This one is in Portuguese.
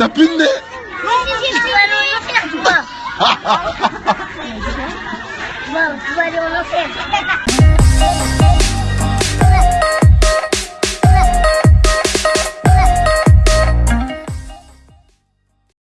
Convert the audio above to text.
T'as plus de nez Tu vas aller não enfer.